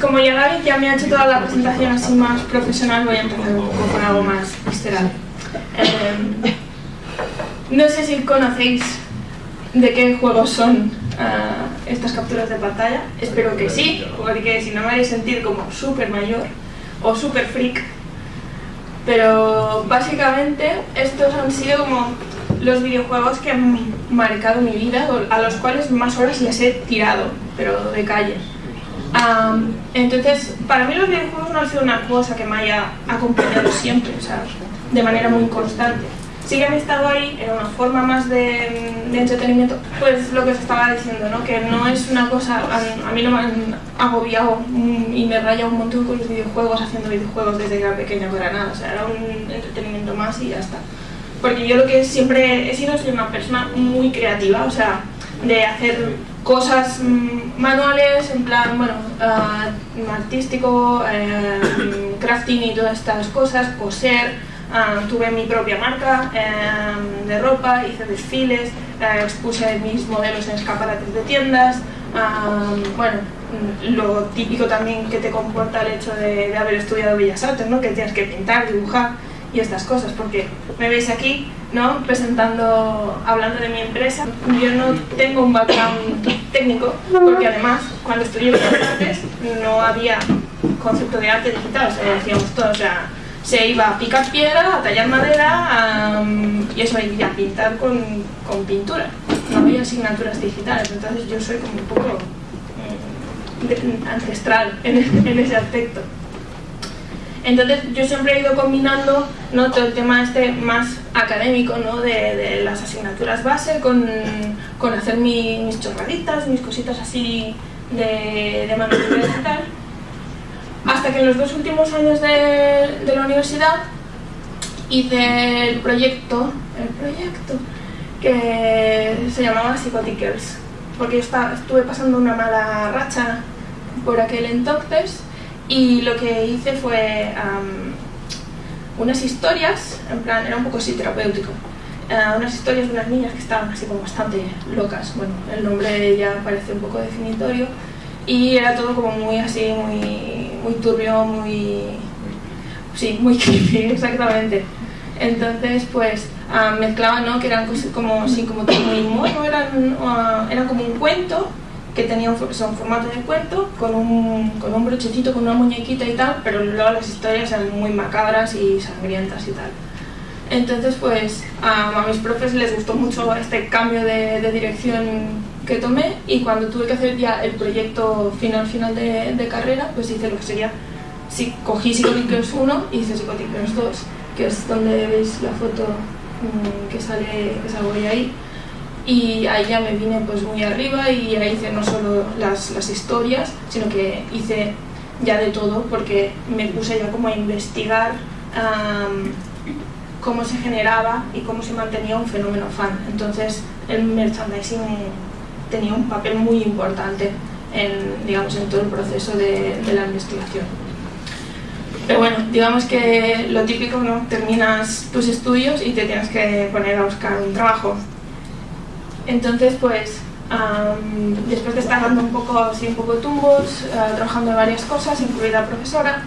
como ya David ya me ha hecho toda la presentación así más profesional, voy a empezar un poco con algo más visceral. Eh, no sé si conocéis de qué juegos son ah, estas capturas de pantalla. Espero que sí, porque si no me a sentir como súper mayor o súper freak. Pero básicamente estos han sido como los videojuegos que han marcado mi vida, a los cuales más horas les he tirado, pero de calle. Entonces, para mí los videojuegos no han sido una cosa que me haya acompañado siempre, o sea, de manera muy constante sí que han estado ahí en una forma más de, entretenimiento, pues lo que os estaba diciendo, ¿no? que no es una cosa, a, mí no me han agobiado y me raya un montón con los videojuegos, haciendo videojuegos desde que era pequeña para nada, o sea, era un entretenimiento más y ya está. Porque yo lo que siempre he sido, soy una persona muy creativa, o sea, de hacer cosas mm, manuales, en plan, bueno, uh, artístico, eh, crafting y todas estas cosas, coser, Ah, tuve mi propia marca em, de ropa, hice desfiles, eh, expuse mis modelos en escaparates de tiendas, bueno, lo típico también que te comporta el hecho de, haber estudiado Bellas Artes, ¿no? que tienes que pintar, dibujar y estas cosas, porque me veis aquí ¿no? presentando, hablando de mi empresa, yo no tengo un background técnico, porque además cuando estudié Bellas Artes no había concepto de arte digital, o sea, decíamos todo, o sea, se iba a picar piedra, a tallar madera y eso, y a pintar con, con, pintura. No había asignaturas digitales, entonces yo soy como un poco mm, ancestral en, ese aspecto. Entonces yo siempre he ido combinando ¿no? todo el tema este más académico ¿no? de, las asignaturas base con, con hacer mis chorraditas, mis cositas así de, de manualidad y tal hasta que en los dos últimos años de, la universidad hice el proyecto, el proyecto que se llamaba Psychotic Girls, porque yo estuve pasando una mala racha por aquel entonces y lo que hice fue unas historias, en plan, era un poco así terapéutico, uh, unas historias de unas niñas que estaban así como bastante locas, bueno, el nombre ya parece un poco definitorio, y era todo como muy así, muy, muy turbio, muy... Sí, muy creepy, exactamente. Entonces, pues, uh, mezclaban, ¿no? Que eran como, así, como muy mono, eran, uh, era como un cuento que tenía un, son formato de cuento, con un, con un brochecito, con una muñequita y tal, pero luego las historias eran muy macabras y sangrientas y tal. Entonces, pues, a mis profes les gustó mucho este cambio de, de dirección que tomé y cuando tuve que hacer ya el proyecto final final de, de carrera, pues hice lo que sería, si cogí Psychotic 1 y hice Psychotic 2, que es donde veis la foto mm, que sale que salgo ahí. Y ahí ya me vine pues muy arriba y ahí hice no solo las, las historias, sino que hice ya de todo porque me puse ya como a investigar cómo se generaba y cómo se mantenía un fenómeno fan. Entonces el merchandising tenía un papel muy importante en, digamos, en todo el proceso de, la investigación. Pero bueno, digamos que lo típico, ¿no? Terminas tus estudios y te tienes que poner a buscar un trabajo. Entonces, pues, después de estar dando un poco, así, un poco tumbos, uh, trabajando en varias cosas, incluida profesora,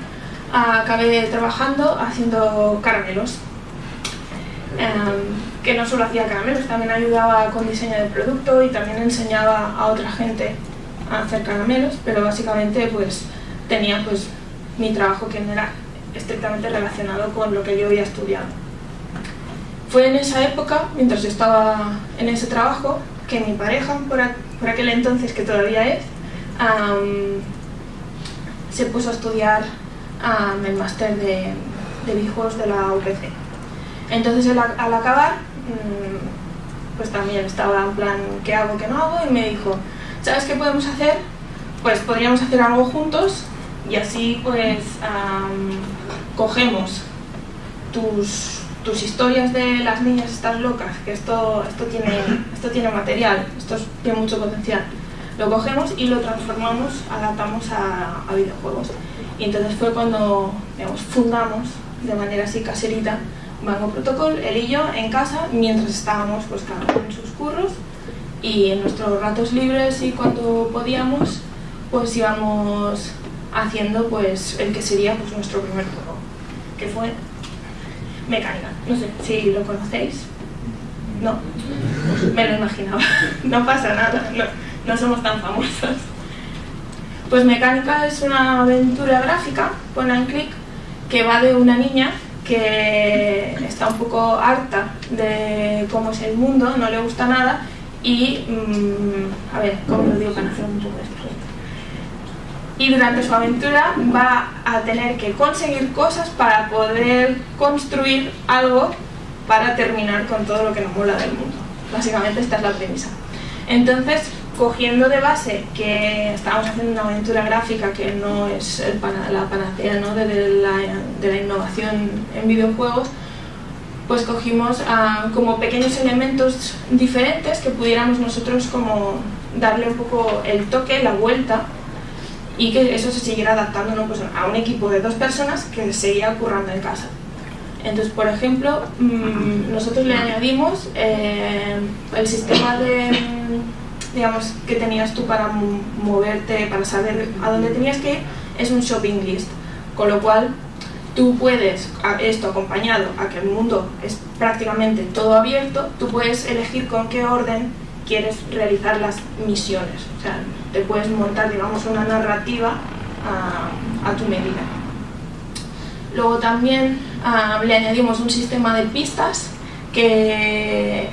acabé trabajando haciendo caramelos. Um, que no solo hacía caramelos, también ayudaba con diseño de producto y también enseñaba a otra gente a hacer caramelos, pero básicamente pues tenía pues mi trabajo que no era estrictamente relacionado con lo que yo había estudiado. Fue en esa época, mientras estaba en ese trabajo, que mi pareja, por, aquel entonces que todavía es, se puso a estudiar el máster de, de de la UPC. Entonces al acabar Mm, pues también estaba en plan, ¿qué hago, qué no hago? Y me dijo, ¿sabes qué podemos hacer? Pues podríamos hacer algo juntos y así pues cogemos tus, tus historias de las niñas estas locas, que esto, esto, tiene, esto tiene material, esto tiene mucho potencial, lo cogemos y lo transformamos, adaptamos a, videojuegos. Y entonces fue cuando digamos, fundamos de manera así caserita Banco Protocol, él y yo, en casa, mientras estábamos pues cada en sus curros y en nuestros ratos libres y cuando podíamos, pues íbamos haciendo pues el que sería pues nuestro primer juego, que fue Mecánica. No sé si lo conocéis. No, me lo imaginaba. No pasa nada, no, no somos tan famosos. Pues Mecánica es una aventura gráfica, pon en clic, que va de una niña que está un poco harta de cómo es el mundo, no le gusta nada y, mm, a ver, ¿cómo lo digo para hacer un poco esto? Y durante su aventura va a tener que conseguir cosas para poder construir algo para terminar con todo lo que nos mola del mundo. Básicamente esta es la premisa. Entonces, cogiendo de base que estábamos haciendo una aventura gráfica que no es la panacea ¿no? de, la, innovación en videojuegos, pues cogimos ah, como pequeños elementos diferentes que pudiéramos nosotros como darle un poco el toque, la vuelta y que eso se siguiera adaptando pues, a un equipo de dos personas que seguía currando en casa. Entonces, por ejemplo, mm, nosotros le añadimos eh, el sistema de digamos, que tenías tú para moverte, para saber a dónde tenías que ir, es un shopping list. Con lo cual, tú puedes, esto acompañado a que el mundo es prácticamente todo abierto, tú puedes elegir con qué orden quieres realizar las misiones. O sea, te puedes montar, digamos, una narrativa a, tu medida. Luego también ah, le añadimos un sistema de pistas que,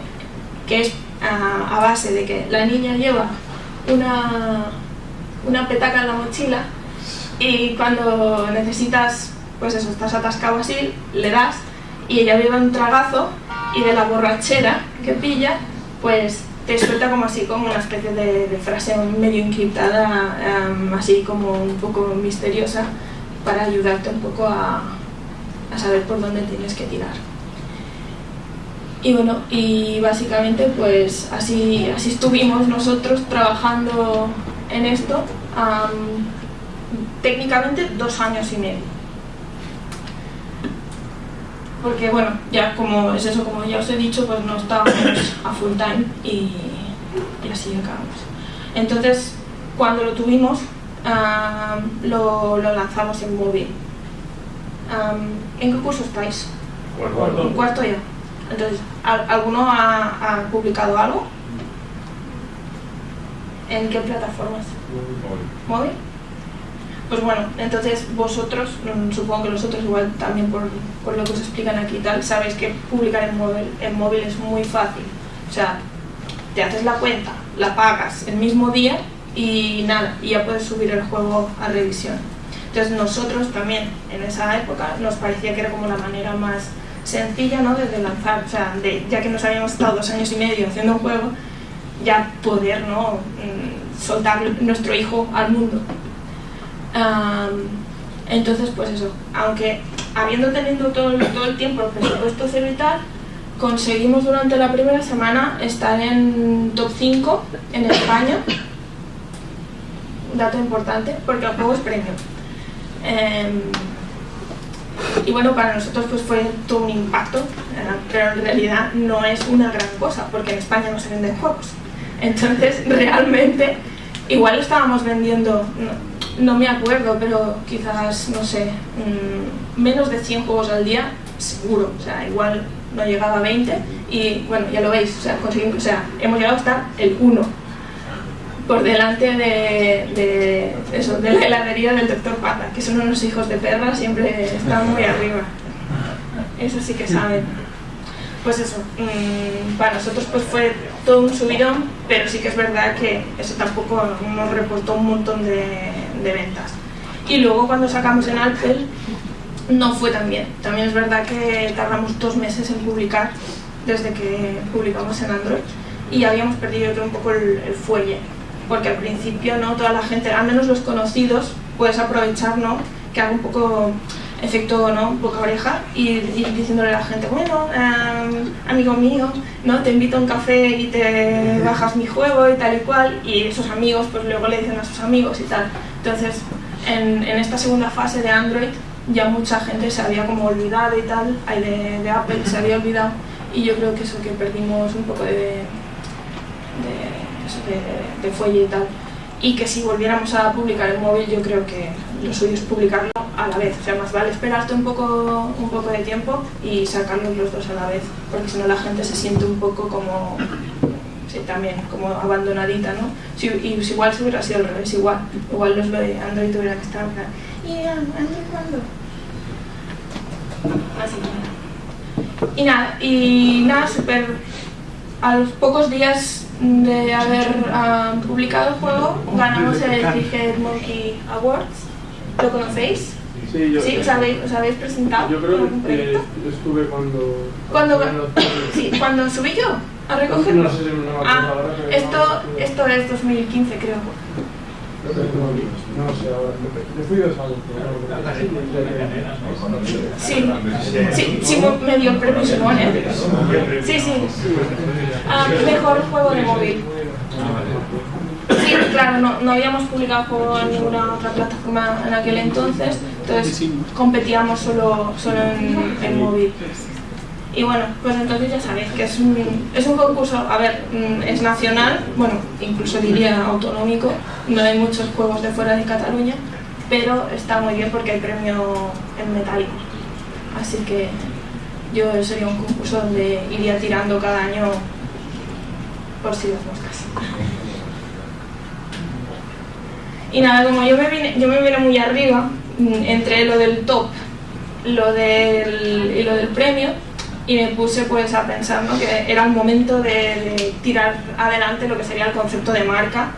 que es a, base de que la niña lleva una, una petaca en la mochila y cuando necesitas, pues eso, estás atascado así, le das y ella lleva un tragazo y de la borrachera que pilla, pues te suelta como así, como una especie de, frase medio encriptada, em, así como un poco misteriosa, para ayudarte un poco a, a saber por dónde tienes que tirar. Y bueno, y básicamente pues así, así estuvimos nosotros trabajando en esto técnicamente dos años y medio. Porque bueno, ya como es eso, como ya os he dicho, pues no estábamos a full time y, así acabamos. Entonces, cuando lo tuvimos, lo, lo, lanzamos en móvil. ¿En qué curso estáis? Cuarto. cuarto ya. Entonces, ¿alguno ha, publicado algo? ¿En qué plataformas? Móvil. Pues bueno, entonces vosotros, mm, supongo que nosotros igual también por, lo que os explican aquí y tal, sabéis que publicar en móvil, en móvil es muy fácil. O sea, te haces la cuenta, la pagas el mismo día y nada, y ya puedes subir el juego a revisión. Entonces nosotros también en esa época nos parecía que era como la manera más sencilla ¿no? desde lanzar, o sea, de, ya que nos habíamos estado dos años y medio haciendo un juego, ya poder ¿no? Mm, soltar nuestro hijo al mundo. Entonces, pues eso, aunque habiendo tenido todo, el tiempo el presupuesto cero y conseguimos durante la primera semana estar en top 5 en España, dato importante, porque el juego es premio. Em, y bueno, para nosotros pues fue todo un impacto, pero en realidad no es una gran cosa, porque en España no se venden juegos. Entonces, realmente, igual estábamos vendiendo, me acuerdo, pero quizás, no sé, mm, menos de 100 juegos al día, seguro, o sea, igual no llegaba a 20, y bueno, ya lo veis, o sea, conseguimos, o sea hemos llegado hasta el 1 por delante de, eso, de la heladería del doctor Pata, que son unos hijos de perra, siempre están muy arriba. Eso sí que saben. Pues eso, mm, para nosotros pues fue todo un subidón, pero sí que es verdad que eso tampoco nos reportó un montón de, ventas. Y luego cuando sacamos en Alpel, no fue tan bien. También es verdad que tardamos dos meses en publicar desde que publicamos en Android y habíamos perdido un poco el fuelle porque al principio no toda la gente, al menos los conocidos, puedes aprovechar ¿no? que haga un poco efecto ¿no? boca oreja y, diciéndole a la gente, bueno, em, amigo mío, ¿no? te invito a un café y te bajas mi juego y tal y cual, y esos amigos pues luego le dicen a sus amigos y tal. Entonces, en, en esta segunda fase de Android ya mucha gente se había como olvidado y tal, de, de Apple se había olvidado, y yo creo que eso que perdimos un poco de, de de, fuelle y tal. y que si volviéramos a publicar el móvil yo creo que lo suyo es publicarlo a la vez, o sea, más vale esperarte un poco, un poco de tiempo y sacarlos los dos a la vez, porque si no la gente se siente un poco como, sí, también como abandonadita, ¿no? Si, y si igual si hubiera sido al revés, igual, igual los de Android hubiera que estar ¿y Android cuándo? Así que Y nada, y nada, súper, a los pocos días de haber uh, publicado el juego, ganamos el Cricket Monkey Awards. ¿Lo conocéis? Sí, yo, ¿Sí? ¿Os habéis, os habéis presentado? Yo creo que proyecto? estuve cuando... Cuando, cuando- sí, cuando subí yo a recogerlo. No sé si me Ah, ahora, esto, no, esto es 2015 creo. No sé ahora. Yo fui dos años. Sí, sí, sí, mu- me dio el premio Simón, ¿eh? Sí, sí. Ah, mejor juego de móvil. Sí, claro, no, habíamos publicado juego en ninguna otra plataforma en aquel entonces, entonces competíamos solo, solo en, en móvil. Y bueno, pues entonces ya sabéis que es un, es un concurso, a ver, mm, es nacional, bueno, incluso diría autonómico, no hay muchos juegos de fuera de Cataluña, pero está muy bien porque hay premio en metálico. Así que yo sería un concurso donde iría tirando cada año por si las moscas. Y nada, como yo me vine, yo me vine muy arriba, mm, entre lo del top lo del, y lo del premio, y me puse pues a pensar ¿no? que era el momento de, de tirar adelante lo que sería el concepto de marca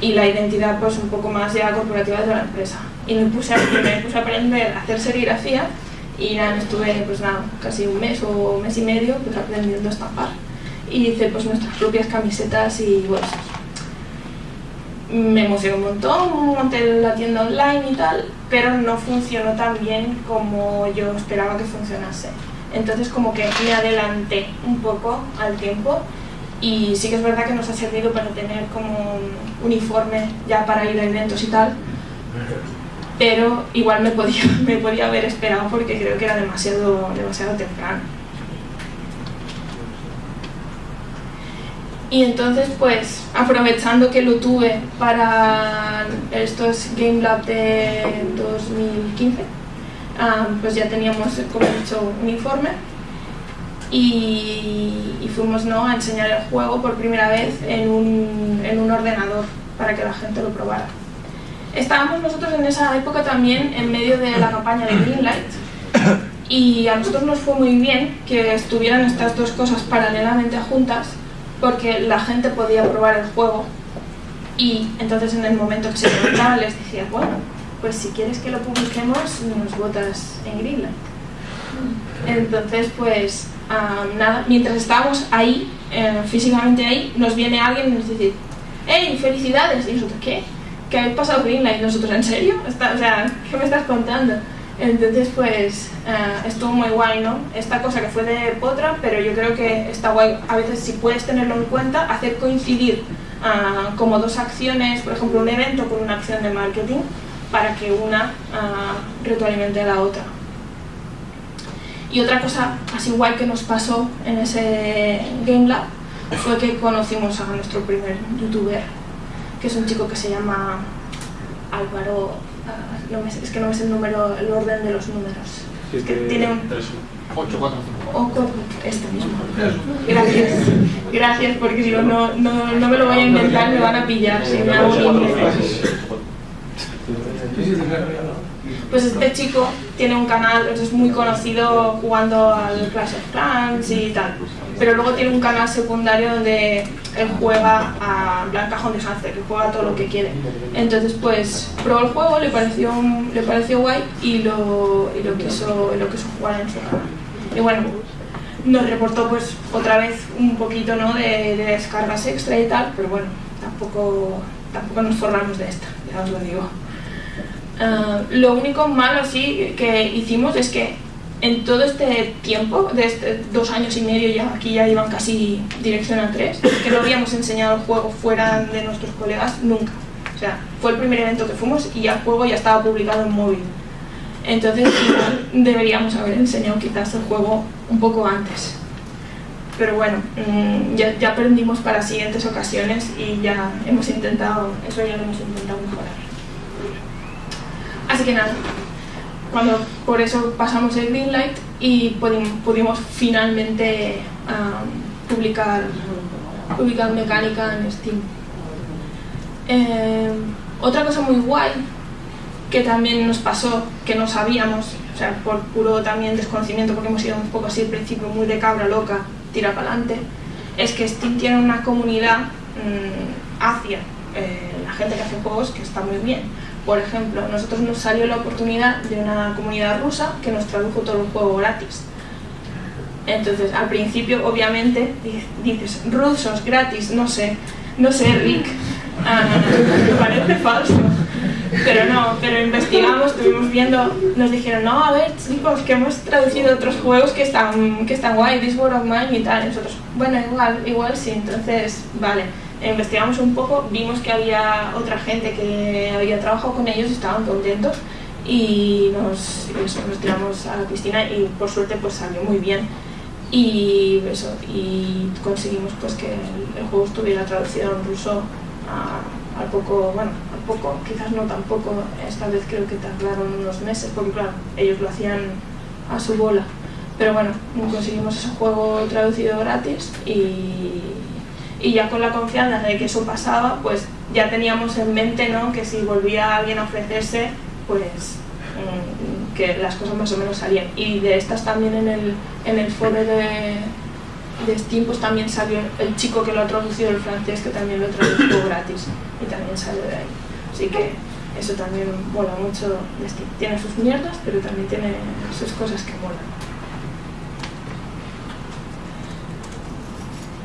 y la identidad pues un poco más ya corporativa de la empresa. Y me puse a, me puse a aprender a hacer serigrafía y nada, estuve pues nada, casi un mes o un mes y medio pues aprendiendo a estampar. Y hice pues nuestras propias camisetas y bolsas. Me emocionó un montón, monté la tienda online y tal, pero no funcionó tan bien como yo esperaba que funcionase. Entonces como que me adelanté un poco al tiempo y sí que es verdad que nos ha servido para tener como un uniforme ya para ir a eventos y tal, pero igual me podía, me podía haber esperado porque creo que era demasiado, demasiado temprano. Y entonces, pues, aprovechando que lo tuve para estos Game Lab de 2015, ah, pues ya teníamos, como he dicho, un informe y, y fuimos ¿no? a enseñar el juego por primera vez en un, en un ordenador para que la gente lo probara. Estábamos nosotros en esa época también en medio de la campaña de Greenlight y a nosotros nos fue muy bien que estuvieran estas dos cosas paralelamente juntas porque la gente podía probar el juego y entonces en el momento que se preguntaba les decía, bueno, pues si quieres que lo publiquemos nos votas en Greenlight. Entonces pues ah, nada, mientras estábamos ahí, eh, físicamente ahí, nos viene alguien y nos dice, ¡Hey, felicidades! Y nosotros, ¿qué? ¿Que habéis pasado Greenlight? Nosotros, ¿en serio? ¿qué me estás contando? Entonces, pues, eh, estuvo muy guay, ¿no? Esta cosa que fue de Potra, pero yo creo que está guay, a veces si puedes tenerlo en cuenta, hacer coincidir ah, como dos acciones, por ejemplo, un evento con una acción de marketing, para que una ah, retroalimente la otra. Y otra cosa así guay que nos pasó en ese Game Lab fue que conocimos a nuestro primer youtuber, que es un chico que se llama Álvaro, no me es que no me sé el número, el orden de los números. Es que tiene un... 8, 4, o con este mismo. Gracias. Gracias, porque si no, no, no, me lo voy a inventar, me van a pillar si me hago un. Pues este chico tiene un canal, es muy conocido jugando al Clash of Clans y tal. Pero luego tiene un canal secundario donde él juega a plan cajón de que juega todo lo que quiere. Entonces pues probó el juego, le pareció, le pareció guay y lo, y lo, quiso, lo quiso jugar en su canal. Y bueno, nos reportó pues otra vez un poquito ¿no? de, de descargas extra y tal, pero bueno, tampoco, tampoco nos forramos de esta, ya os lo digo. Ah, lo único malo sí que hicimos es que en todo este tiempo, de este dos años y medio ya, aquí ya iban casi dirección a tres, que no habíamos enseñado el juego fuera de nuestros colegas nunca. O sea, fue el primer evento que fuimos y el juego ya estaba publicado en móvil. Entonces igual deberíamos haber enseñado quizás el juego un poco antes. pero bueno, mm, ya, ya aprendimos para siguientes ocasiones y ya hemos intentado, eso ya lo hemos intentado mejorar. Así que nada, cuando por eso pasamos el Greenlight y pudi- pudimos finalmente publicar, publicar mecánica en Steam. Eh, otra cosa muy guay que también nos pasó, que no sabíamos, o sea, por puro también desconocimiento, porque hemos ido un poco así al principio, muy de cabra loca, tira para adelante, es que Steam tiene una comunidad mm, hacia eh, la gente que hace juegos que está muy bien. Por ejemplo, a nosotros nos salió la oportunidad de una comunidad rusa que nos tradujo todo el juego gratis. Entonces, al principio, obviamente, di- dices, rusos, gratis, no sé, no sé, Rick, ah, me parece falso. Pero no, pero investigamos, estuvimos viendo, nos dijeron, no, a ver, chicos, que hemos traducido otros juegos que están, que están guay, This War of Mine y tal. Y nosotros, bueno, igual, igual sí, entonces, vale. Investigamos un poco, vimos que había otra gente que había trabajado con ellos estaban contentos y nos, eso, nos tiramos a la piscina y por suerte pues salió muy bien. Y eso y conseguimos pues que el, juego estuviera traducido en ruso al poco bueno al poco quizás no tampoco esta vez creo que tardaron unos meses porque claro ellos lo hacían a su bola. Pero bueno conseguimos ese juego traducido gratis y, y ya con la confianza de que eso pasaba pues ya teníamos en mente ¿no? que si volvía alguien a ofrecerse pues mm, que las cosas más o menos salían. Y de estas también en el, en el foro de, de Steam pues también salió el chico que lo ha traducido el francés que también lo tradujo gratis y también salió de ahí. Así que eso también mola mucho de Steam. Tiene sus mierdas, pero también tiene sus cosas que molan.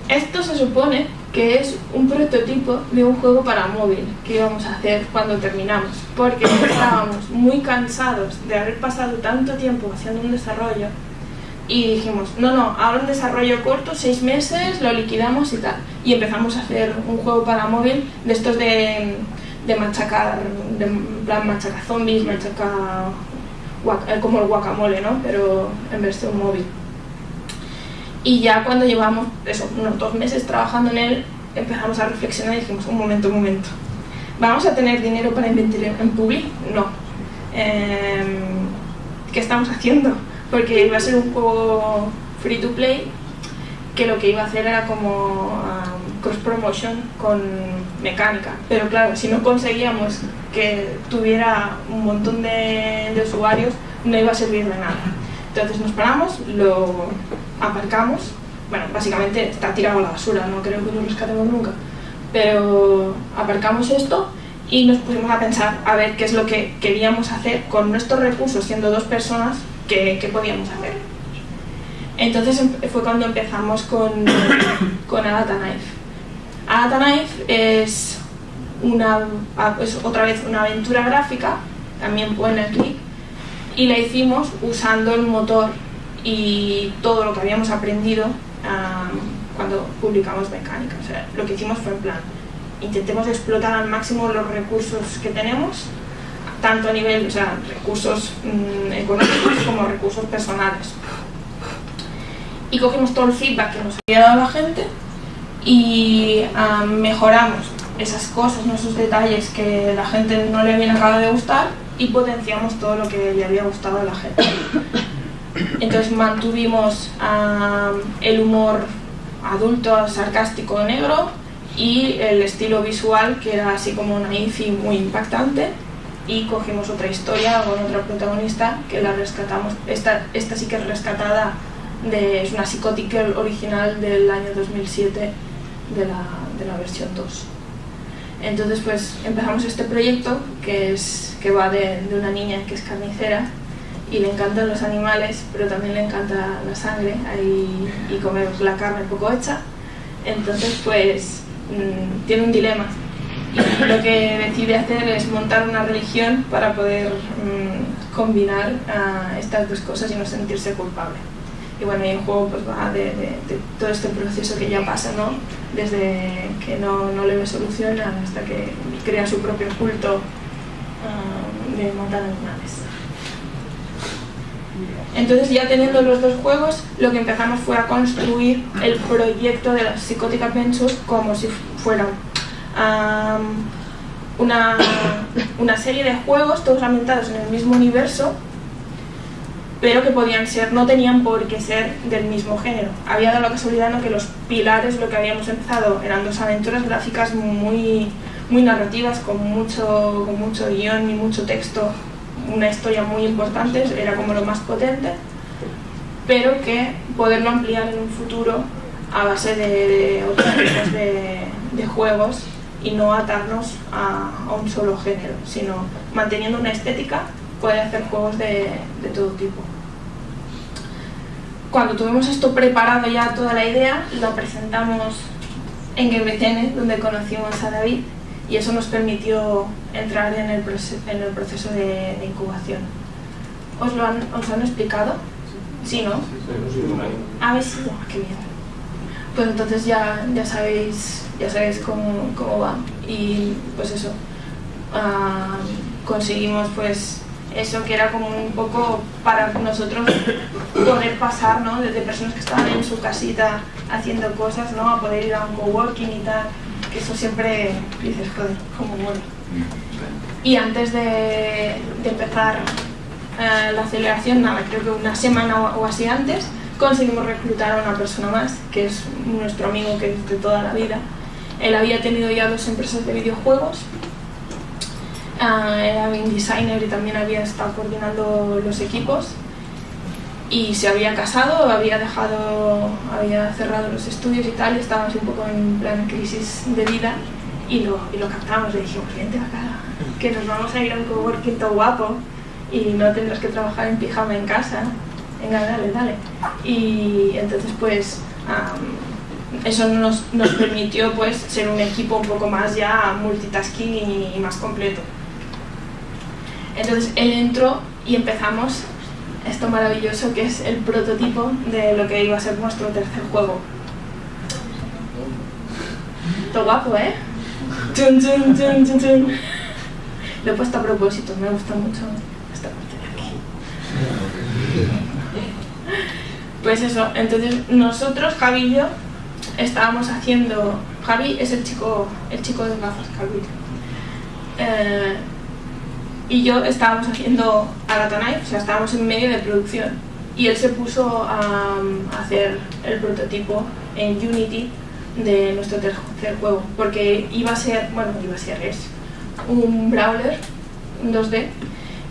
Esto se supone que es un prototipo de un juego para móvil que íbamos a hacer cuando terminamos, porque estábamos muy cansados de haber pasado tanto tiempo haciendo un desarrollo y dijimos, no, no, ahora un desarrollo corto, seis meses, lo liquidamos y tal. Y empezamos a hacer un juego para móvil de estos de, de machacar, de plan machaca zombies, machaca eh, como el guacamole, ¿no? Pero en versión móvil. Y ya cuando llevamos eso, unos dos meses trabajando en él, empezamos a reflexionar y dijimos, un momento, un momento. ¿Vamos a tener dinero para invertir en Publi? No. Em, ¿Qué estamos haciendo? Porque iba a ser un juego free to play que lo que iba a hacer era como um, cross promotion con mecánica. Pero claro, si no conseguíamos que tuviera un montón de, de usuarios, no iba a servir de nada. Entonces nos paramos, lo aparcamos. Bueno, básicamente está tirado a la basura, no creo que lo rescatemos nunca. Pero aparcamos esto y nos pusimos a pensar a ver qué es lo que queríamos hacer con nuestros recursos, siendo dos personas, qué, qué podíamos hacer. Entonces em- fue cuando empezamos con, con Agatha Knife. Agatha Knife es, una, ah, es otra vez una aventura gráfica, también pone clic, y la hicimos usando el motor y todo lo que habíamos aprendido am, cuando publicamos mecánica. O sea, lo que hicimos fue en plan, intentemos explotar al máximo los recursos que tenemos, tanto a nivel, o sea, recursos mm, económicos como recursos personales. Y cogimos todo el feedback que nos había dado la gente y ah, mejoramos esas cosas, ¿no? esos detalles que la gente no le habían acabado de gustar y potenciamos todo lo que le había gustado a la gente. Entonces mantuvimos el humor adulto, sarcástico, negro y el estilo visual que era así como naif y muy impactante y cogimos otra historia con otra protagonista que la rescatamos. Esta, esta sí que es rescatada, de, es una Girl original del año 2007 de la, de la versión 2. Entonces pues empezamos este proyecto que, es, que va de, una niña que es carnicera y le encantan los animales, pero también le encanta la sangre y comer la carne poco hecha. Entonces pues mm, tiene un dilema y lo que decide hacer es montar una religión para poder mm, combinar ah, estas dos cosas y no sentirse culpable. Y bueno, y el juego pues va de, todo este proceso que ya pasa, ¿no? Desde que no, no le ve solución hasta que crea su propio culto ah, de matar animales. Entonces ya teniendo los dos juegos, lo que empezamos fue a construir el proyecto de las Psychotic Adventures como si fuera una, una serie de juegos todos ambientados en el mismo universo pero que podían ser, no tenían por qué ser del mismo género. Había dado la casualidad en que los pilares, lo que habíamos empezado, eran dos aventuras gráficas muy, muy narrativas, con mucho, con mucho guion y mucho texto, una historia muy importante, era como lo más potente, pero que poderlo ampliar en un futuro a base de, otros tipos de, juegos y no atarnos a, a, un solo género, sino manteniendo una estética puede hacer juegos de, de todo tipo. Cuando tuvimos esto preparado ya toda la idea, lo presentamos en GameTN, donde conocimos a David, y eso nos permitió entrar en el, en el proceso de, incubación. ¿Os lo han, ¿Os han explicado? Sí, ¿no? A ver si, qué bien. Pues entonces ya, ya sabéis, ya sabéis cómo, cómo va. Y pues eso, ah, conseguimos pues eso que era como un poco para nosotros poder pasar, ¿no? Desde personas que estaban en su casita haciendo cosas, ¿no? A poder ir a un coworking y tal, que eso siempre dices, joder, como bueno. Y antes de, empezar eh, la aceleración, nada, creo que una semana o, así antes, conseguimos reclutar a una persona más, que es nuestro amigo que es de toda la vida. Él había tenido ya dos empresas de videojuegos Ah, era game designer y también había estado coordinando los equipos y se había casado, había dejado, había cerrado los estudios y tal, y estábamos un poco en plan crisis de vida y lo, y lo captamos, le dijimos, vente acá, que nos vamos a ir a un coworking todo guapo y no tendrás que trabajar en pijama en casa, venga, dale, dale. Y entonces pues eso nos, nos, permitió pues ser un equipo un poco más ya multitasking y más completo. Entonces él entró y empezamos esto maravilloso que es el prototipo de lo que iba a ser nuestro tercer juego. Todo guapo, ¿eh? Lo he puesto a propósito, me gusta mucho esta parte de aquí. Pues eso, entonces nosotros, Javi y yo, estábamos haciendo... Javi es el chico, el chico de gafas, Javi. Y yo estábamos haciendo Knife, o sea, estábamos en medio de producción y él se puso a, hacer el prototipo en Unity de nuestro tercer juego, porque iba a ser, bueno, iba a ser, es un brawler, un 2D,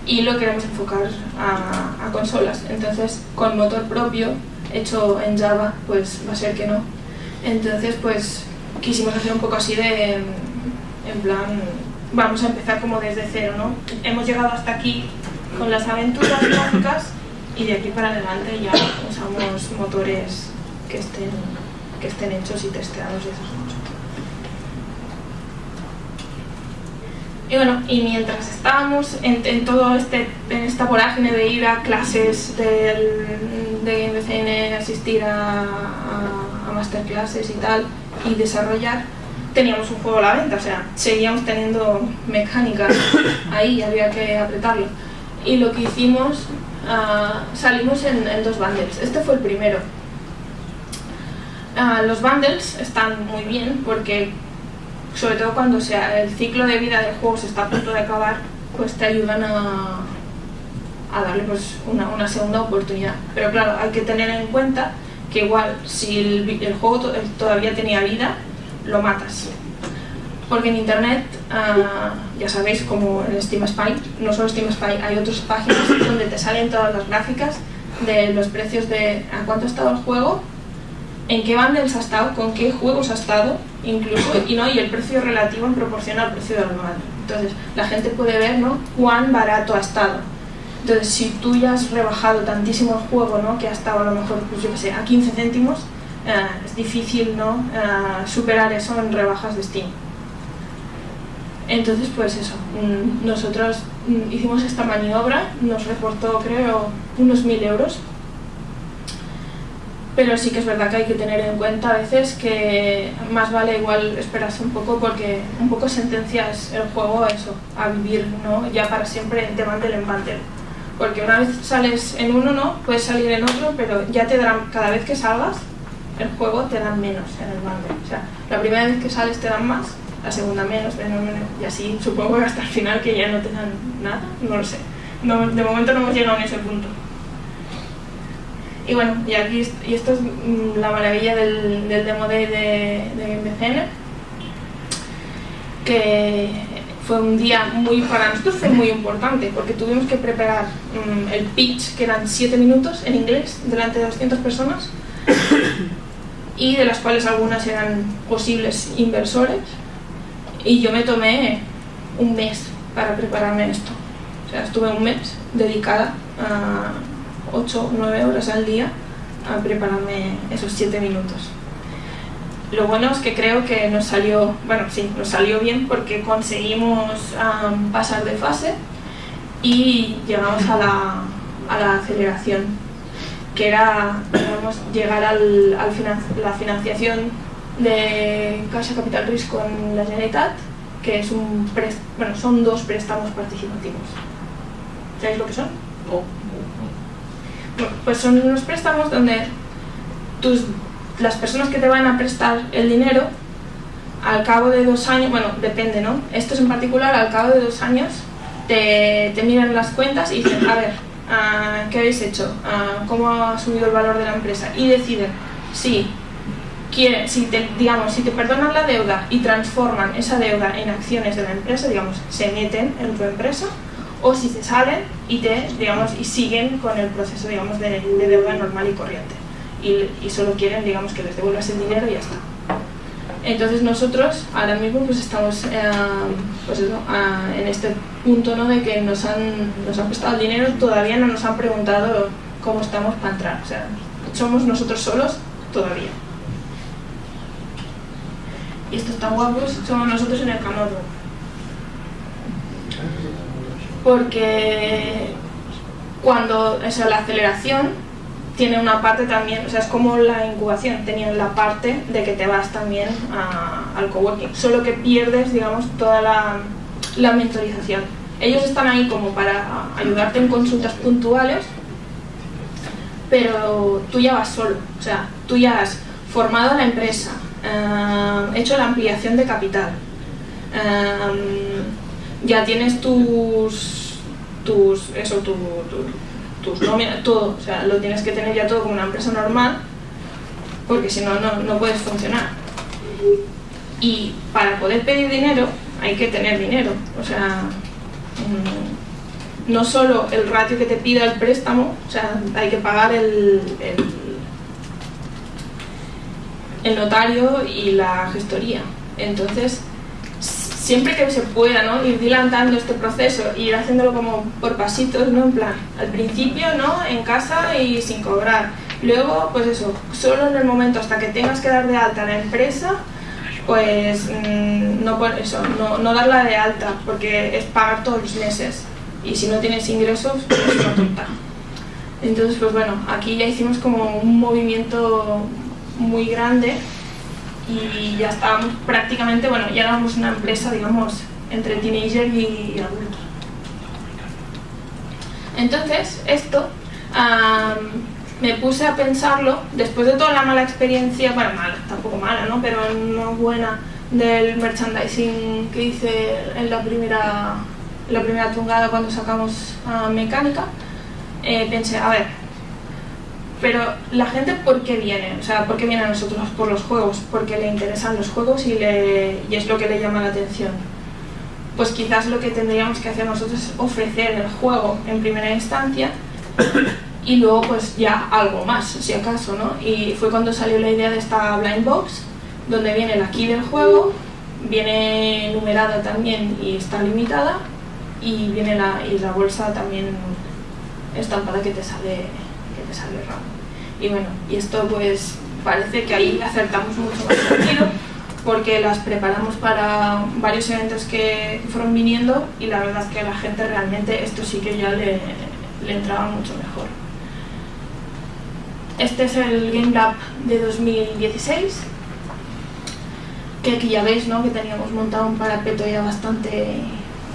y lo queremos enfocar a, a, consolas. Entonces, con motor propio, hecho en Java, pues va a ser que no. Entonces, pues quisimos hacer un poco así de, en plan, vamos a empezar como desde cero, ¿no? Hemos llegado hasta aquí con las aventuras gráficas y de aquí para adelante ya usamos motores que estén, que estén hechos y testeados y esas cosas. Y bueno, y mientras estábamos en, todo este, en esta vorágine de ir a clases del, de MCN, asistir a, a, a masterclasses y tal, y desarrollar, teníamos un juego a la venta, o sea, seguíamos teniendo mecánicas ahí, había que apretarlo. Y lo que hicimos, ah, salimos en, dos bundles. Este fue el primero. Ah, los bundles están muy bien porque, sobre todo cuando sea, el ciclo de vida del juego se está a punto de acabar, pues te ayudan a, a darle pues, una, una segunda oportunidad. Pero claro, hay que tener en cuenta que igual si el, el juego todavía tenía vida, lo matas. Porque en internet, ah, ya sabéis, como en Steam Spy, no solo Steam Spy, hay otras páginas donde te salen todas las gráficas de los precios de a cuánto ha estado el juego, en qué bundles ha estado, con qué juegos ha estado, incluso, y, ¿no? y el precio relativo en proporción al precio bundle. Entonces, la gente puede ver ¿no? cuán barato ha estado. Entonces, si tú ya has rebajado tantísimo el juego, ¿no? que ha estado a lo mejor, pues yo que sé, a 15 céntimos, eh, es difícil ¿no? Eh, superar eso en rebajas de Steam. Entonces, pues eso, mm, nosotros mm, hicimos esta maniobra, nos reportó creo unos mil euros, pero sí que es verdad que hay que tener en cuenta a veces que más vale igual esperarse un poco porque un poco sentencias el juego a eso, a vivir ¿no? ya para siempre de mantel en mantel, porque una vez sales en uno, ¿no? Puedes salir en otro, pero ya te darán, cada vez que salgas, el juego te dan menos en el bundle. O sea, la primera vez que sales te dan más, la segunda menos, menos, menos, y así supongo que hasta el final que ya no te dan nada, no lo sé. No, de momento no hemos llegado a ese punto. Y bueno, y aquí y esto es mm, la maravilla del, del demo day de, de que fue un día muy, para nosotros fue muy importante porque tuvimos que preparar mm, el pitch, que eran 7 minutos en inglés, delante de 200 personas, y de las cuales algunas eran posibles inversores, y yo me tomé un mes para prepararme esto. O sea, estuve un mes dedicada a 8 o 9 horas al día a prepararme esos 7 minutos. Lo bueno es que creo que nos salió, bueno, sí, nos salió bien porque conseguimos pasar de fase y llegamos a la, a la aceleración, que era digamos, llegar al, al la financiación de Caixa Capital Risk con la Generalitat, que es un bueno, son dos préstamos participativos. ¿Sabéis lo que son? pues son unos préstamos donde tus, las personas que te van a prestar el dinero al cabo de dos años, bueno, depende, ¿no? Estos en particular, al cabo de dos años, te, te miran las cuentas y dicen, a ver, ah, ¿qué habéis hecho? Ah, ¿Cómo ha subido el valor de la empresa? Y deciden si, si te, digamos, si te perdonan la deuda y transforman esa deuda en acciones de la empresa, digamos, se meten en tu empresa, o si se salen y, te, digamos, y siguen con el proceso digamos, de, deuda normal y corriente y, y, solo quieren digamos, que les devuelvas el dinero y ya está. Entonces nosotros ahora mismo pues estamos eh, pues eso, en este punto ¿no? de que nos han, nos han prestado el dinero, todavía no nos han preguntado cómo estamos para entrar, o sea, somos nosotros solos todavía. Y estos tan guapos somos nosotros en el Canodo porque cuando, o la aceleración tiene una parte también, o sea, es como la incubación, tenía la parte de que te vas también al coworking, solo que pierdes, digamos, toda la, la mentorización. Ellos están ahí como para ayudarte en consultas puntuales, pero tú ya vas solo, o sea, tú ya has formado la empresa, eh, hecho la ampliación de capital, eh, ya tienes tus, tus eso, tu, tus nóminas, todo, o sea, lo tienes que tener ya todo como una empresa normal, porque si no, no puedes funcionar. Y para poder pedir dinero hay que tener dinero, o sea, mm, no solo el ratio que te pida el préstamo, o sea, hay que pagar el, el notario y la gestoría. Entonces, siempre que se pueda, ¿no? Ir dilatando este proceso, ir haciéndolo como por pasitos, ¿no? En plan, al principio, ¿no? En casa y sin cobrar. Luego, pues eso, solo en el momento hasta que tengas que dar de alta a la empresa, pues mm, no, eso, no, no darla de alta, porque es pagar todos los meses. Y si no tienes ingresos, pues es una tonta. Entonces, pues bueno, aquí ya hicimos como un movimiento muy grande y ya estábamos prácticamente, bueno, ya éramos una empresa, digamos, entre teenager y adulto. Entonces, esto me puse a pensarlo, después de toda la mala experiencia, bueno, mala, tampoco mala, ¿no? Pero no buena del merchandising que hice en la primera, la primera tungada cuando sacamos a mecánica, eh, pensé, a ver, pero la gente, ¿por qué viene? O sea, ¿por qué viene a nosotros? Por los juegos, porque le interesan los juegos y, le, y es lo que le llama la atención. Pues quizás lo que tendríamos que hacer nosotros es ofrecer el juego en primera instancia y luego pues ya algo más, si acaso, ¿no? Y fue cuando salió la idea de esta blind box, donde viene la key del juego, viene numerada también y está limitada, y viene la, y la bolsa también estampada que te sale sale Y bueno, y esto pues parece que ahí acertamos mucho más sentido porque las preparamos para varios eventos que fueron viniendo y la verdad es que la gente realmente esto sí que ya le, le entraba mucho mejor. Este es el Game Lab de 2016 que aquí ya veis ¿no? que teníamos montado un parapeto ya bastante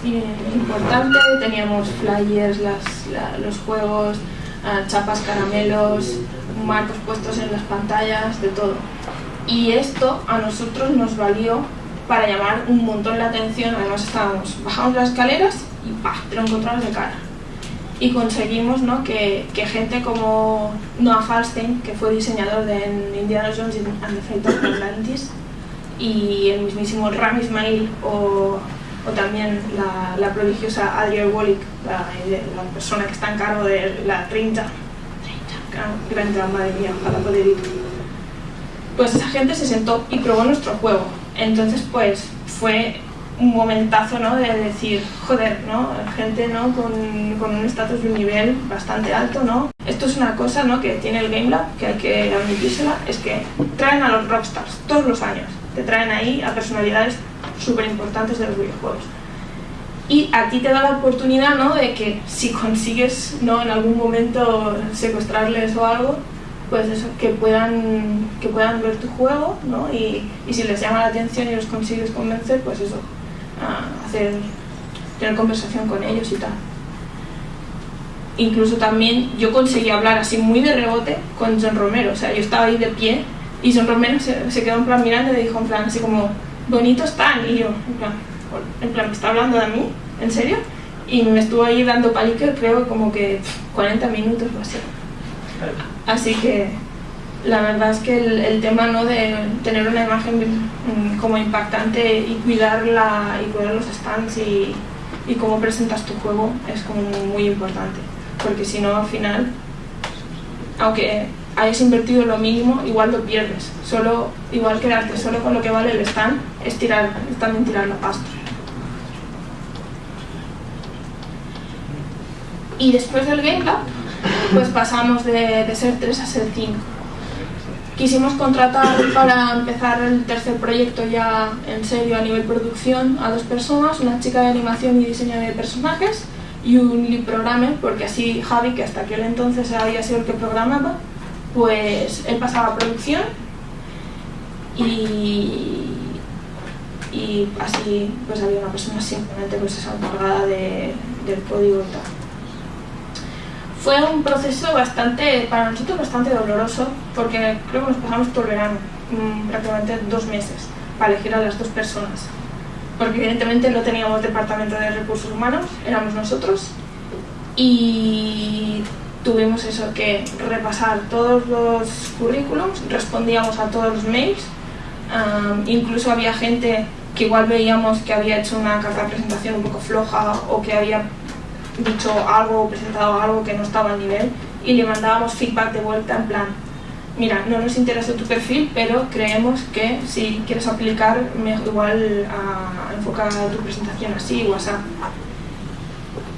importante, teníamos flyers, los juegos, chapas, caramelos, marcos puestos en las pantallas, de todo. Y esto a nosotros nos valió para llamar un montón la atención, además estábamos, bajamos las escaleras y ¡pah! te lo encontramos de cara. Y conseguimos ¿no? que, que, gente como Noah Falstein, que fue diseñador de Indiana Jones and the Fate of Atlantis, y el mismísimo Ram Ismail o, o también la, la, prodigiosa Adriel Wolick, la, la, persona que está en cargo de la 30, 30 gran, gran madre mía, ojalá poder ir. Pues esa gente se sentó y probó nuestro juego. Entonces, pues fue un momentazo, ¿no? De decir, joder, ¿no? Gente, ¿no? Con, con un estatus y un nivel bastante alto, ¿no? Esto es una cosa, ¿no? Que tiene el Game Lab, que hay que admitírsela, es que traen a los rockstars todos los años te traen ahí a personalidades súper importantes de los videojuegos. Y a ti te da la oportunidad ¿no? de que si consigues ¿no? en algún momento secuestrarles o algo, pues eso, que puedan, que puedan ver tu juego ¿no? y, y si les llama la atención y los consigues convencer, pues eso, hacer, tener conversación con ellos y tal. Incluso también yo conseguí hablar así muy de rebote con John Romero, o sea, yo estaba ahí de pie y Son Romero se, se, quedó en plan mirando y dijo en plan así como, bonitos están. Y yo, en plan, en plan, ¿me está hablando de mí? ¿En serio? Y me estuvo ahí dando palique, creo, como que 40 minutos o así. Así que la verdad es que el, el, tema ¿no? de tener una imagen mm, como impactante y cuidarla y cuidar los stands y, y cómo presentas tu juego es como muy importante. Porque si no, al final, aunque hayas invertido lo mínimo, igual lo pierdes. Solo, igual quedarte solo con lo que vale el stand es, tirar, es también tirar la pasta. Y después del Game pues pasamos de, de ser 3 a ser 5. Quisimos contratar para empezar el tercer proyecto ya en serio a nivel producción a dos personas, una chica de animación y diseño de personajes y un lead programmer, porque así Javi, que hasta aquel entonces había sido el que programaba, pues él pasaba a producción y, y así pues había una persona simplemente pues esa de, del código y tal. Fue un proceso bastante, para nosotros bastante doloroso, porque creo que nos pasamos todo el verano, mmm, prácticamente dos meses, para elegir a las dos personas. Porque evidentemente no teníamos departamento de recursos humanos, éramos nosotros, y tuvimos eso que repasar todos los currículums, respondíamos a todos los mails, um, incluso había gente que igual veíamos que había hecho una carta de presentación un poco floja o que había dicho algo o presentado algo que no estaba al nivel y le mandábamos feedback de vuelta en plan mira, no nos interesa tu perfil, pero creemos que si quieres aplicar, igual a, a enfocar tu presentación así o así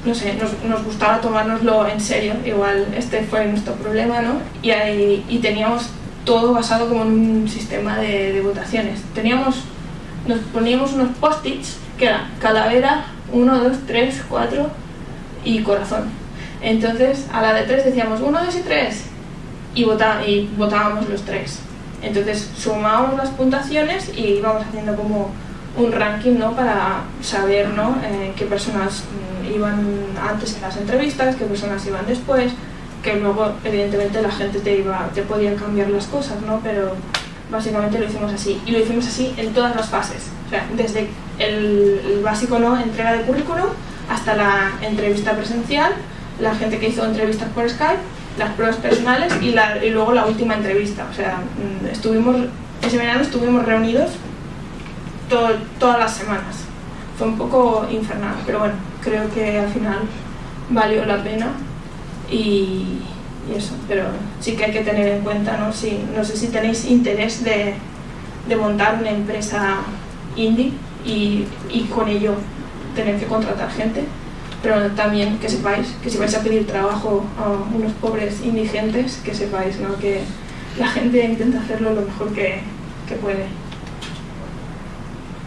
no sé, nos, nos, gustaba tomárnoslo en serio, igual este fue nuestro problema, ¿no? Y, ahí, y teníamos todo basado como en un sistema de, de votaciones. Teníamos, nos poníamos unos post-its que eran calavera, 1, 2, 3, 4 y corazón. Entonces a la de 3 decíamos 1, 2 y 3 y, vota, y votábamos los tres. Entonces sumábamos las puntuaciones y íbamos haciendo como un ranking ¿no? para saber ¿no? Eh, qué personas iban antes en las entrevistas, qué personas iban después, que luego evidentemente la gente te, iba, te podía cambiar las cosas, ¿no? pero básicamente lo hicimos así. Y lo hicimos así en todas las fases, o sea, desde el, el básico ¿no? entrega de currículum hasta la entrevista presencial, la gente que hizo entrevistas por Skype, las pruebas personales y, la, y luego la última entrevista. O sea, mm, estuvimos, ese verano estuvimos reunidos todo, todas las semanas. Fue un poco infernal, pero bueno, creo que al final valió la pena y, y eso, pero sí que hay que tener en cuenta, ¿no? Si, no sé si tenéis interés de, de montar una empresa indie y, y con ello tener que contratar gente, pero también que sepáis que si vais a pedir trabajo a unos pobres indigentes, que sepáis ¿no? que la gente intenta hacerlo lo mejor que, que puede.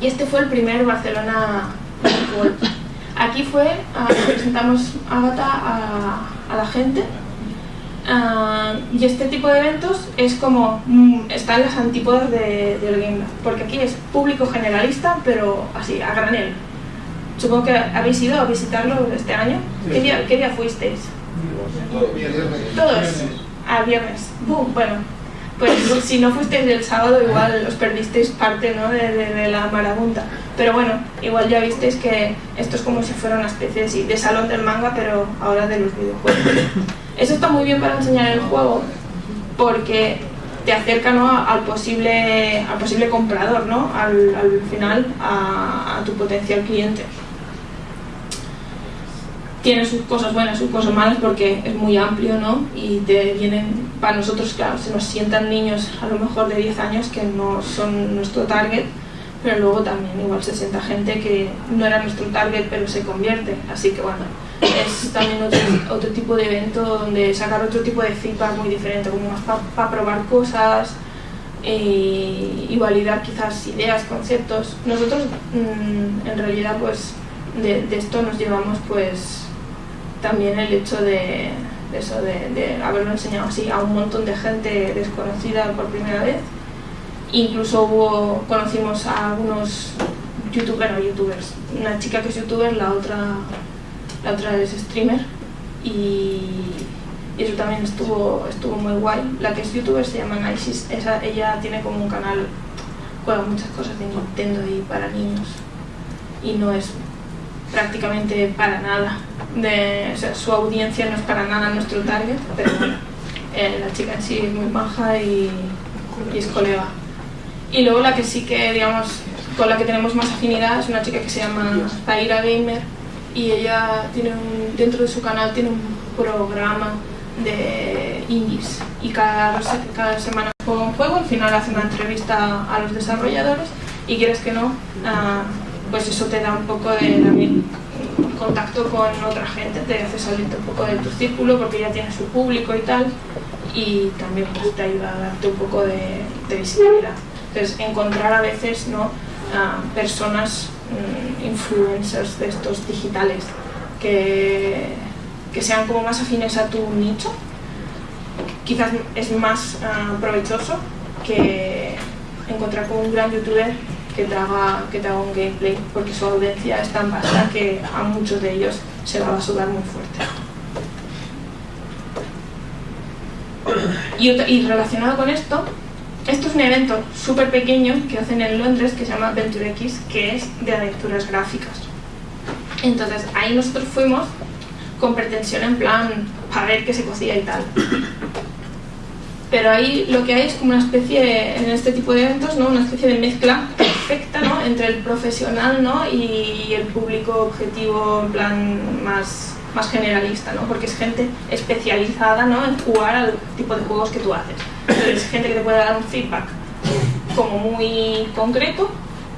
Y este fue el primer Barcelona World. Aquí fue, uh, presentamos Avatar a, a la gente uh, y este tipo de eventos es como, mm, están las antípodas de, del Game Lab, porque aquí es público generalista, pero así, a granel. Supongo que habéis ido a visitarlo este año. ¿Qué día, qué día fuisteis? Todos. A viernes. Bum, bueno, pues si no fuisteis el sábado igual os perdisteis parte ¿no? de, de- de la marabunta. Pero bueno, igual ya visteis que esto es como si fuera una especie de, de salón del manga, pero ahora de los videojuegos. Eso está muy bien para enseñar el juego porque te acerca ¿no? al, posible, al posible comprador, ¿no? al, al final a, a tu potencial cliente. Tiene sus cosas buenas, sus cosas malas porque es muy amplio, ¿no? Y te vienen, para nosotros, claro, se nos sientan niños a lo mejor de 10 años que no son nuestro target, pero luego también igual se sienta gente que no era nuestro target pero se convierte. Así que bueno, es también otro, otro tipo de evento donde sacar otro tipo de feedback muy diferente, como más para probar cosas eh, y validar quizás ideas, conceptos. Nosotros mm, en realidad pues de, esto nos llevamos pues también el hecho de, eso, de haberlo enseñado así a un montón de gente desconocida por primera vez. Incluso hubo, conocimos a algunos youtubers, youtubers, una chica que es youtuber, la otra, la otra es streamer y, eso también estuvo, estuvo muy guay. La que es youtuber se llama Naisis, ella tiene como un canal, juega muchas cosas de Nintendo y para niños y no es prácticamente para nada. Su audiencia no es para nada nuestro target, pero eh, la chica en sí es muy baja y, y es colega. Y luego la que sí que, digamos, con la que tenemos más afinidad es una chica que se llama Zaira Gamer y ella tiene un, dentro de su canal tiene un programa de indies y cada, cada semana juega un juego, al final hace una entrevista a los desarrolladores y quieres que no, ah, pues eso te da un poco de también contacto con otra gente, te hace salirte un poco de tu círculo porque ya tiene su público y tal y también pues, te ayuda a darte un poco de visibilidad. Entonces encontrar a veces ¿no? personas mm, influencers de estos digitales que, que sean como más afines a tu nicho quizás es más ah, provechoso que encontrar con un gran youtuber que te haga, que te haga un gameplay, porque su audiencia es tan vasta que a muchos de ellos se la va a sudar muy fuerte. Y relacionado con esto, esto es un evento súper pequeño que hacen en Londres que se llama Venture X, que es de aventuras gráficas. Entonces ahí nosotros fuimos con pretensión en plan para ver qué se cocía y tal. Pero ahí lo que hay es como una especie, en este tipo de eventos, ¿no? una especie de mezcla perfecta ¿no? entre el profesional ¿no? y el público objetivo en plan más, más generalista, ¿no? porque es gente especializada ¿no? en jugar al tipo de juegos que tú haces. Es gente que te puede dar un feedback como muy concreto,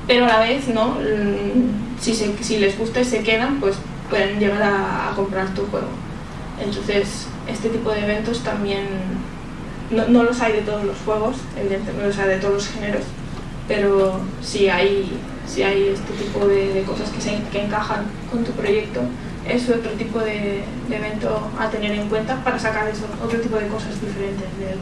pero a la vez, ¿no? Mm, si, se- si les gusta y se quedan, pues pueden llegar a, a comprar tu juego. Entonces, este tipo de eventos también no, no los hay de todos los juegos, evidentemente no los hay de todos los géneros, pero sí hay, sí hay este tipo de, de cosas que, se, que encajan con tu proyecto. Es otro tipo de, de evento a tener en cuenta para sacar eso, otro tipo de cosas diferentes de él.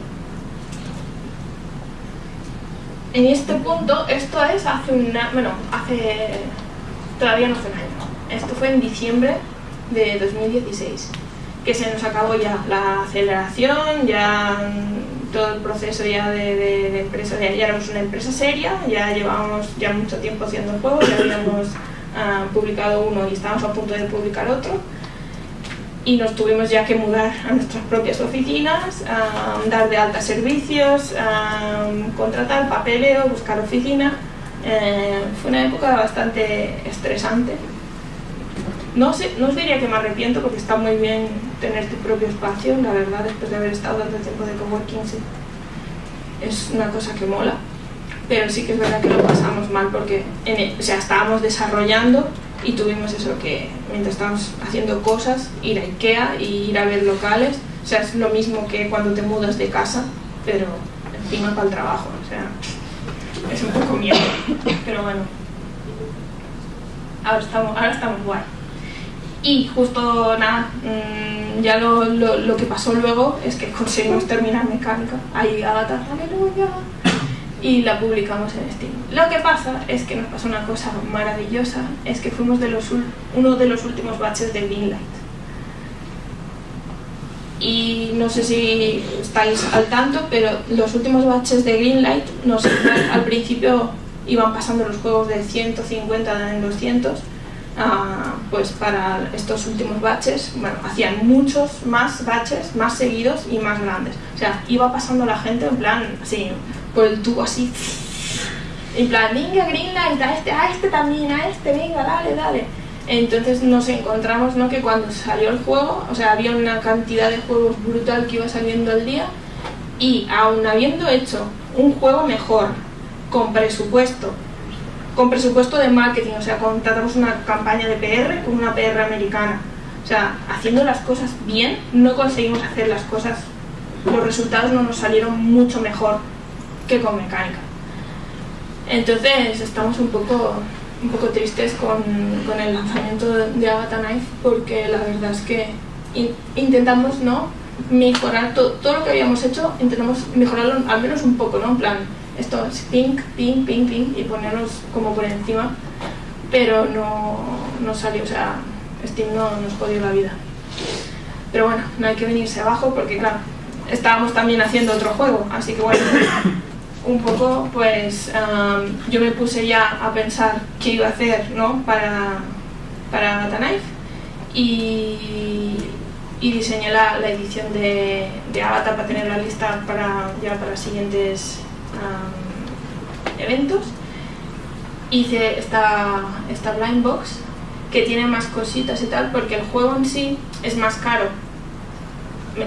En este punto, esto es hace una, bueno, hace, todavía no hace un año. Esto fue en diciembre de 2016, que se nos acabó ya la aceleración, ya todo el proceso ya de, empresa, ya, éramos una empresa seria, ya llevábamos ya mucho tiempo haciendo juegos, ya habíamos ah, publicado uno y estábamos a punto de publicar otro y nos tuvimos ya que mudar a nuestras propias oficinas, dar de alta servicios, contratar papeleo, buscar oficina. Eh, fue una época bastante estresante. No, sé, no os diría que me arrepiento porque está muy bien tener tu propio espacio, la verdad, después de haber estado tanto tiempo de coworking, sí. Es una cosa que mola. Pero sí que es verdad que lo pasamos mal porque en el- o sea, estábamos desarrollando y tuvimos eso que mientras estábamos haciendo cosas, ir a Ikea y ir a ver locales. O sea, es lo mismo que cuando te mudas de casa, pero encima para el trabajo. O sea, es un poco miedo. Pero bueno, ahora estamos, ahora estamos guay. Y justo nada, mm, ya lo, lo, lo que pasó luego es que conseguimos terminar mecánica. Ahí Agatha, aleluya. Y la publicamos en Steam. Lo que pasa es que nos pasó una cosa maravillosa, es que fuimos de los, uno de los últimos batches de Greenlight. Y no sé si estáis al tanto, pero los últimos batches de Greenlight al principio iban pasando los juegos de 150 en 200, ah, pues para estos últimos batches, bueno, hacían muchos más batches, más seguidos y más grandes. O sea, iba pasando la gente en plan así, por el tubo así. En plan, venga Greenlight, a este, a este también, a este, venga, dale, dale. Entonces nos encontramos ¿no? que cuando salió el juego, o sea, había una cantidad de juegos brutal que iba saliendo al día y aún habiendo hecho un juego mejor, con presupuesto, con presupuesto de marketing, o sea, contratamos una campaña de PR con una PR americana. O sea, haciendo las cosas bien, no conseguimos hacer las cosas, los resultados no nos salieron mucho mejor que con mecánica. Entonces estamos un poco, un poco tristes con, con el lanzamiento de Agatha Knife porque la verdad es que intentamos ¿no? mejorar todo lo que habíamos hecho, intentamos mejorarlo al menos un poco, ¿no? En plan, esto es ping, ping, ping, ping y ponernos como por encima, pero no, no salió, o sea, Steam no nos jodió la vida. Pero bueno, no hay que venirse abajo porque claro, estábamos también haciendo otro juego, así que bueno, un poco pues yo me puse ya a pensar qué iba a hacer ¿no? para, para Knife y, y diseñé la, la edición de, de, Avatar para tenerla lista para, ya para siguientes eventos. Hice esta, esta blind box que tiene más cositas y tal porque el juego en sí es más caro.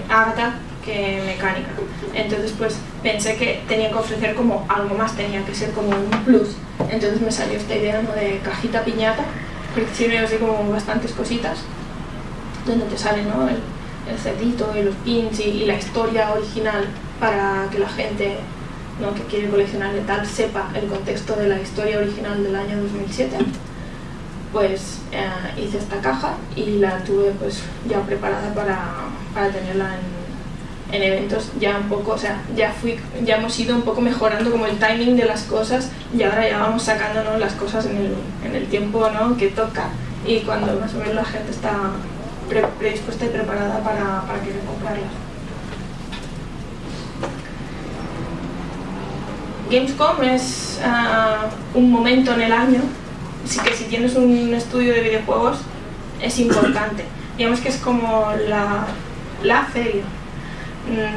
Avatar que mecánica. Entonces pues pensé que tenía que ofrecer como algo más, tenía que ser como un plus. Entonces me salió esta idea ¿no? de cajita piñata, porque tiene así como bastantes cositas, donde te sale ¿no? el, el cerdito y los pins y, la historia original para que la gente ¿no? que quiere coleccionar y tal sepa el contexto de la historia original del año 2007 pues eh, hice esta caja y la tuve pues ya preparada para, para tenerla en, en eventos ya un poco, o sea, ya, fui, ya hemos ido un poco mejorando como el timing de las cosas y ahora ya vamos sacando las cosas en el, en el tiempo ¿no? que toca y cuando más o menos la gente está predispuesta y preparada para, para querer comprarlas. Gamescom es ah, un momento en el año, así que si tienes un estudio de videojuegos es importante. Digamos que es como la, la feria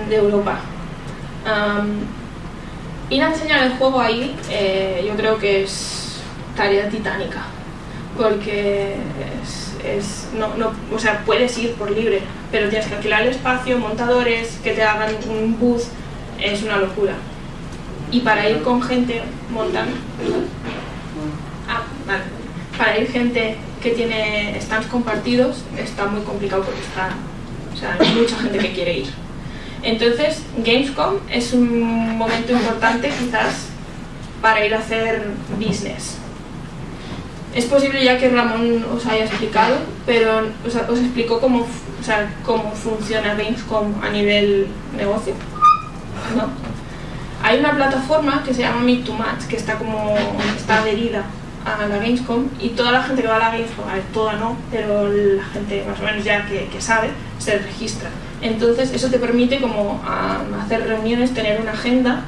de Europa. ir a enseñar el juego ahí eh, yo creo que es tarea titánica, porque es, no, no, o sea, puedes ir por libre, pero tienes que alquilar el espacio, montadores, que te hagan un booth, es una locura. Y para ir con gente montando... Ah, vale. Para ir gente que tiene stands compartidos está muy complicado porque está, o sea, hay mucha gente que quiere ir. Entonces, Gamescom es un momento importante quizás para ir a hacer business. Es posible ya que Ramón os haya explicado, pero os, os explicó cómo, o sea, cómo funciona Gamescom a nivel negocio. ¿no? Hay una plataforma que se llama Meet to Match, que está como está adherida a la Gamescom y toda la gente que va a la Gamescom, a ver, toda no, pero la gente más o menos ya que sabe, se registra. Entonces eso te permite como hacer reuniones, tener una agenda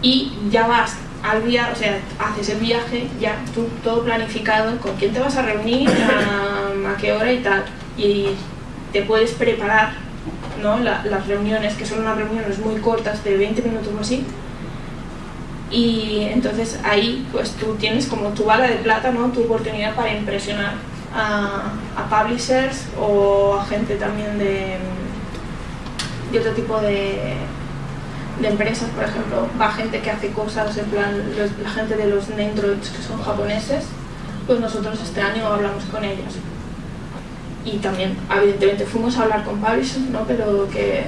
y ya vas al viaje, o sea, haces el viaje ya tú todo planificado, con quién te vas a reunir, a, qué hora y tal, y te puedes preparar ¿no? las reuniones, que son unas reuniones muy cortas de 20 minutos o así, y entonces ahí pues tú tienes como tu bala de plata, ¿no? tu oportunidad para impresionar a, publishers o a gente también de, de otro tipo de, de, empresas, por ejemplo, va gente que hace cosas, en plan la gente de los Nendroids que son japoneses, pues nosotros este año hablamos con ellos. Y también, evidentemente, fuimos a hablar con publishers, ¿no? pero que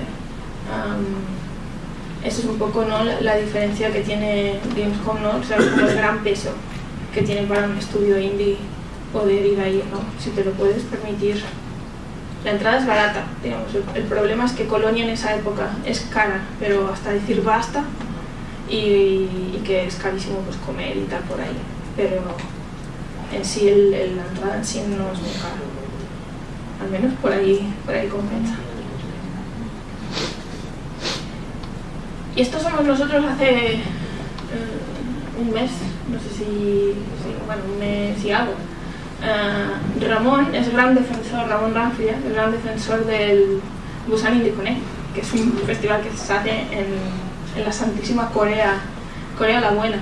um, eso es un poco ¿no? la, diferencia que tiene Gamescom, ¿no? o sea, el gran peso que tiene para un estudio indie poder ir ahí, ¿no? Si te lo puedes permitir. La entrada es barata, digamos. El, problema es que Colonia en esa época es cara, pero hasta decir basta y, que es carísimo pues comer y tal por ahí. Pero en sí el, la entrada en sí no es muy caro. Al menos por ahí, por ahí compensa. Y estos somos nosotros hace eh, un mes, no sé si, bueno, un mes y algo. Eh, Ramón es gran defensor, Ramón Ranfria, es gran defensor del Busan Indie que es un festival que se hace en, la santísima Corea, Corea la Buena.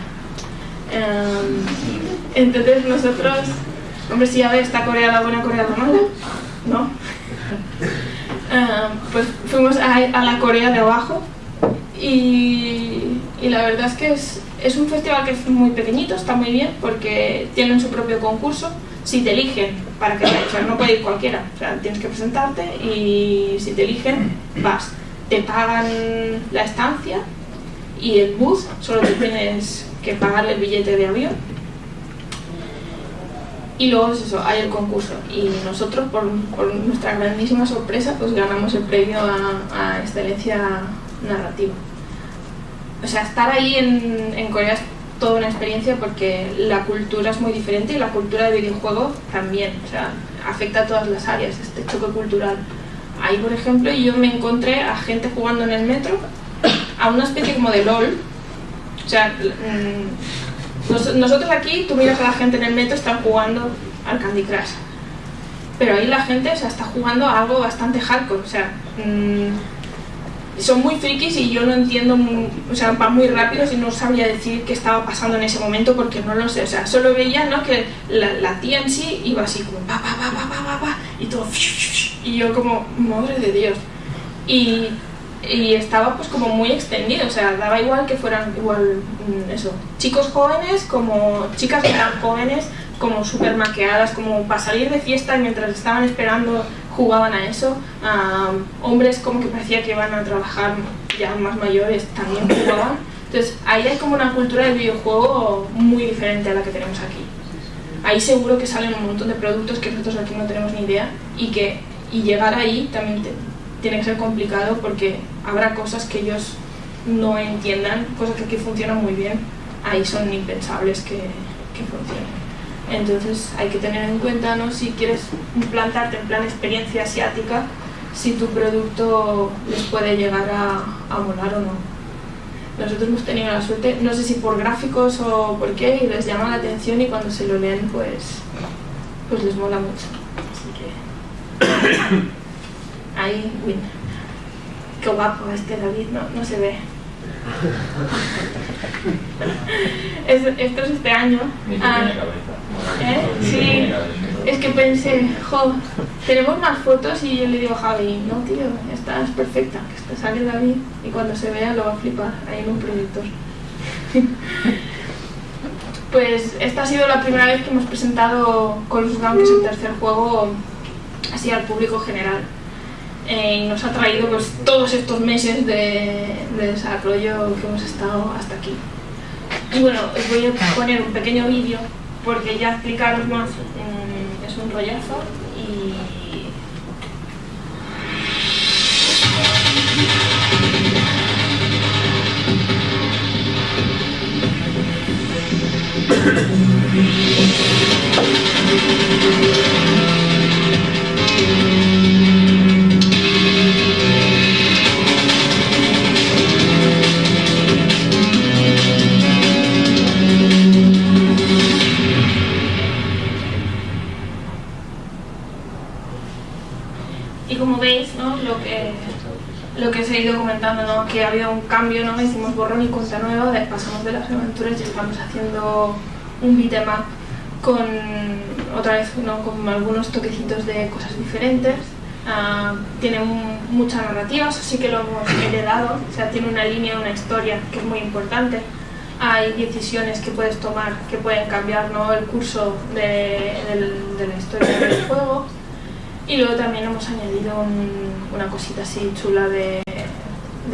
Eh, entonces nosotros, hombre, si ya ve esta Corea la Buena, Corea la Mala, ¿no? pues fuimos a, a la Corea de abajo y, la verdad es que es, un festival que es muy pequeñito, está muy bien porque tienen su propio concurso. Si te eligen para que vayas, no puede ir cualquiera, o tienes que presentarte y si te eligen, vas. Te pagan la estancia y el bus, solo tienes que pagar el billete de avión. Y luego es eso, hay el concurso. Y nosotros, por, nuestra grandísima sorpresa, pues ganamos el premio a excelencia narrativa o sea, estar ahí en, Corea es toda una experiencia porque la cultura es muy diferente y la cultura de videojuego también, o sea, afecta a todas las áreas, este choque cultural. Ahí, por ejemplo, yo me encontré a gente jugando en el metro, a una especie como de LOL, o sea, mm, nosotros aquí, tú miras a la gente en el metro, están jugando al Candy Crush, pero ahí la gente o sea, está jugando a algo bastante hardcore, o sea, mm, son muy frikis y yo no entiendo, o sea, van muy rápido y no sabría decir qué estaba pasando en ese momento porque no lo sé, o sea, solo veía ¿no? que la, tía en sí iba así como pa, pa, pa, pa, pa, pa, y todo y yo como, madre de Dios. Y, y estaba pues como muy extendido, o sea, daba igual que fueran igual, mm, eso, chicos jóvenes como chicas tan jóvenes, como súper maqueadas, como para salir de fiesta mientras estaban esperando jugaban a eso. hombres como que parecía que iban a trabajar ya más mayores también jugaban. Entonces ahí hay como una cultura del videojuego muy diferente a la que tenemos aquí. Ahí seguro que salen un montón de productos que nosotros aquí no tenemos ni idea y que y llegar ahí también tiene que ser complicado porque habrá cosas que ellos no entiendan, cosas que aquí funcionan muy bien, ahí son impensables que, que funcionen. Entonces hay que tener en cuenta, ¿no? si quieres implantarte en plan experiencia asiática, si tu producto les puede llegar a, a molar o no. Nosotros hemos tenido la suerte, no sé si por gráficos o por qué, y les llama la atención y cuando se lo leen pues, pues les mola mucho. Así que ahí, win. Qué guapo este David, no, no se ve. esto es este año. Ah, ¿eh? Sí, es que pensé, jo, tenemos más fotos y yo le digo a Javi, no tío, estás perfecta, que te sale David y cuando se vea lo va a flipar ahí en un proyector. pues esta ha sido la primera vez que hemos presentado Colors Gun, que el tercer juego, así al público general. Eh, y nos ha traído pues, todos estos meses de, desarrollo que hemos estado hasta aquí. Y bueno, os voy a poner un pequeño vídeo porque ya explicaros más mm, es un rollazo y... que ha habido un cambio, ¿no? hicimos borrón y cuenta nueva, pasamos de las aventuras y estamos haciendo un beat'em con otra vez ¿no? con algunos toquecitos de cosas diferentes. Uh, tiene mucha narrativa, eso sí que lo hemos heredado, o sea, tiene una línea, una historia que es muy importante. Hay decisiones que puedes tomar que pueden cambiar ¿no? el curso de, de la historia del juego. Y luego también hemos añadido una cosita así chula de,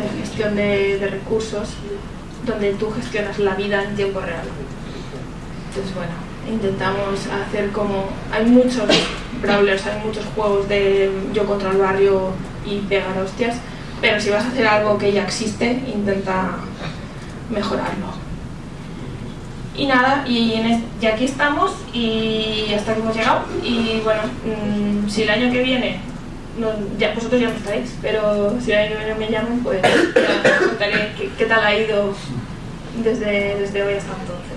gestión de, recursos, donde tú gestionas la vida en tiempo real. Entonces, bueno, intentamos hacer como... Hay muchos brawlers, hay muchos juegos de yo contra el barrio y pegar hostias, pero si vas a hacer algo que ya existe, intenta mejorarlo. Y nada, y, en es- y aquí estamos y hasta que hemos llegado. Y bueno, mm, si el año que viene, no, ya, vosotros ya no estáis, pero si que viene me llaman, pues ya os contaré qué, qué tal ha ido desde, desde hoy hasta entonces.